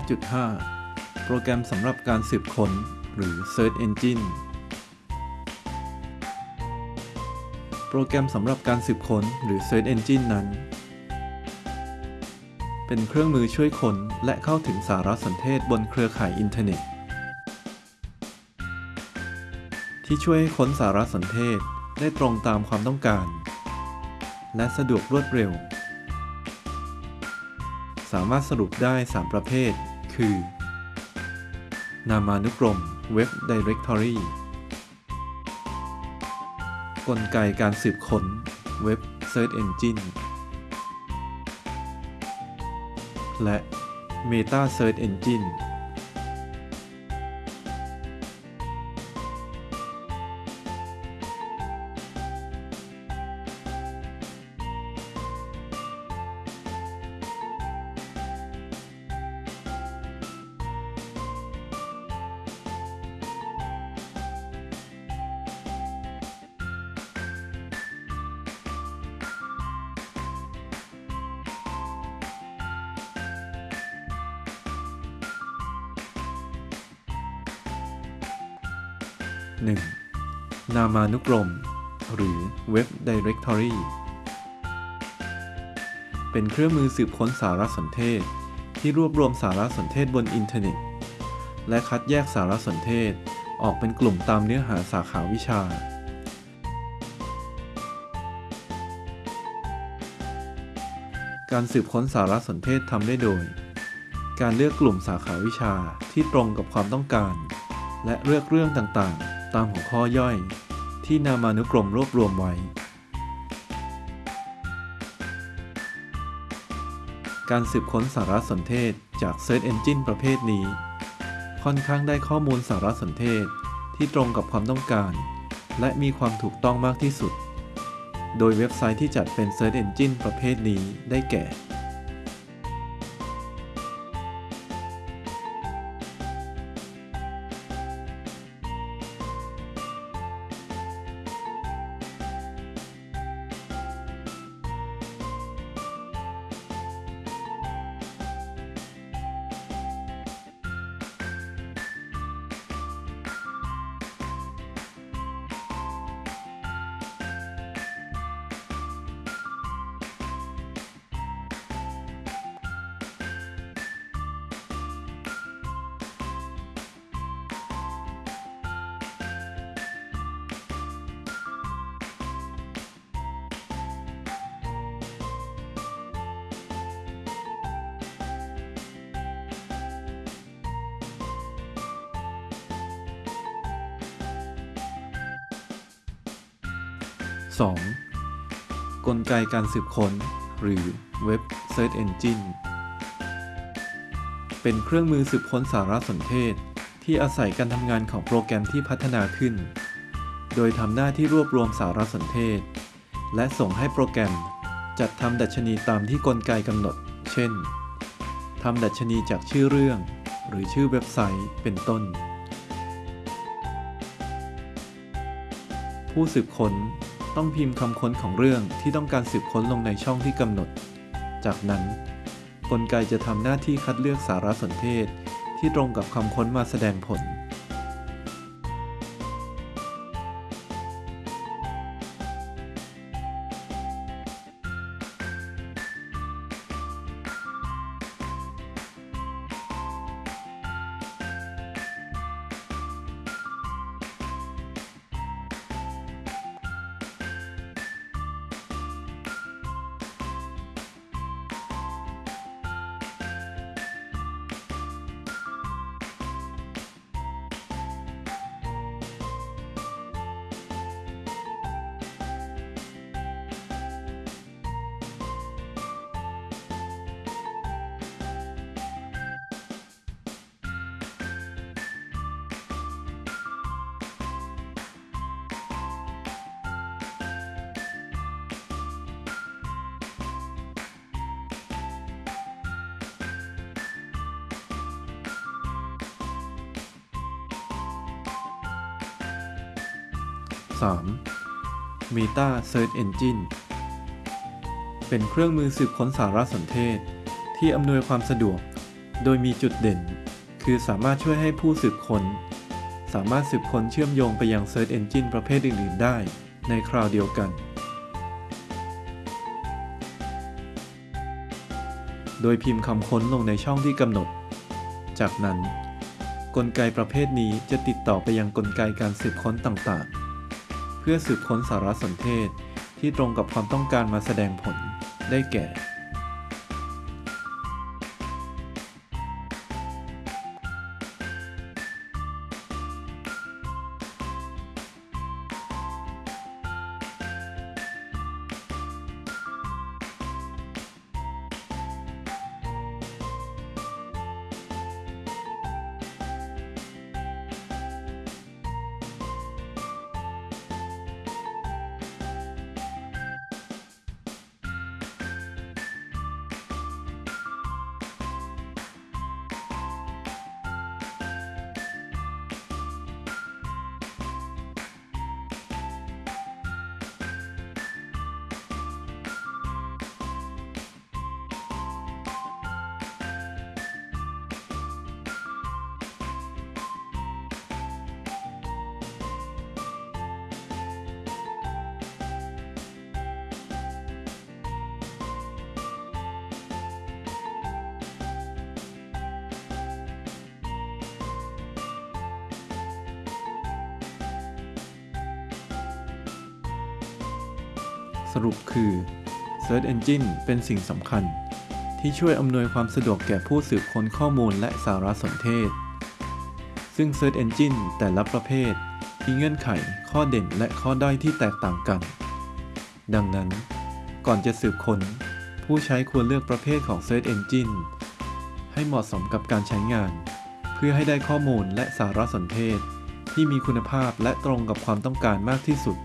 5.5 โปรแกรมสำหรับการสืบค้นหรือ Search Engine โปรแกรมสำหรับการสืบค้นหรือ Search Engine นั้น เป็นเครื่องมือช่วยค้นและเข้าถึงสารสนเทศบนเครือข่ายอินเทอร์เน็ต ที่ช่วยให้ค้นสารสนเทศได้ตรงตามความต้องการ และสะดวกรวดเร็ว สามารถสรุปได้ 3 ประเภท คือ นามานุกรม Web Directory กลไกการสืบค้น Web Search Engine และ Meta Search Engine 1. นามานุกรม หรือ Web Directory เป็นเครื่องมือสืบค้นสารสนเทศ ที่รวบรวมสารสนเทศบนอินเทอร์เน็ต และคัดแยกสารสนเทศออกเป็นกลุ่มตามเนื้อหาสาขาวิชา การสืบค้นสารสนเทศทำได้โดย การเลือกกลุ่มสาขาวิชาที่ตรงกับความต้องการ และเลือกเรื่องต่างๆ ตามหัวข้อย่อย ที่นามานุกรมรวบรวมไว้ การสืบค้นสารสนเทศจาก Search Engine ประเภทนี้ ค่อนข้างได้ข้อมูลสารสนเทศที่ตรงกับความต้องการ และมีความถูกต้องมากที่สุด โดยเว็บไซต์ที่จัดเป็น Search Engine ประเภทนี้ได้แก่ 2. กลไกการสืบค้น หรือ Web Search Engine เป็นเครื่องมือสืบค้นสารสนเทศ ที่อาศัยการทำงานของโปรแกรมที่พัฒนาขึ้น โดยทำหน้าที่รวบรวมสารสนเทศ และส่งให้โปรแกรม จัดทำดัชนีตามที่กลไกกำหนด เช่นทำดัชนีจากชื่อเรื่อง หรือชื่อเว็บไซต์เป็นต้น ผู้สืบค้น ต้องพิมพ์คำค้นของเรื่องที่ต้องการสืบค้นลงในช่องที่กำหนด จากนั้น กลไกจะทำหน้าที่คัดเลือกสารสนเทศที่ตรงกับคำค้นมาแสดงผล 3. Meta Search Engine เป็นเครื่องมือสืบค้นสารสนเทศ ที่อำนวยความสะดวก โดยมีจุดเด่น คือสามารถช่วยให้ผู้สืบค้น สามารถสืบค้นเชื่อมโยงไปยัง Search Engine ประเภทอื่น ๆ ได้ในคราวเดียวกัน โดยพิมพ์คำค้นลงในช่องที่กำหนด จากนั้น กลไกประเภทนี้จะติดต่อไปยังกลไกการสืบค้นต่าง ๆ เพื่อสืบค้นสารสนเทศที่ตรงกับความต้องการมาแสดงผลได้แก่ สรุปคือ Search Engine เป็นสิ่งสำคัญ ที่ช่วยอำนวยความสะดวกแก่ผู้สืบค้นข้อมูลและสารสนเทศ ซึ่ง Search Engine แต่ละประเภทมีเงื่อนไข ข้อเด่นและข้อด้อยที่แตกต่างกัน ดังนั้น ก่อนจะสืบค้น ผู้ใช้ควรเลือกประเภทของ Search Engine ให้เหมาะสมกับการใช้งาน เพื่อให้ได้ข้อมูลและสารสนเทศ ที่มีคุณภาพและตรงกับความต้องการมากที่สุด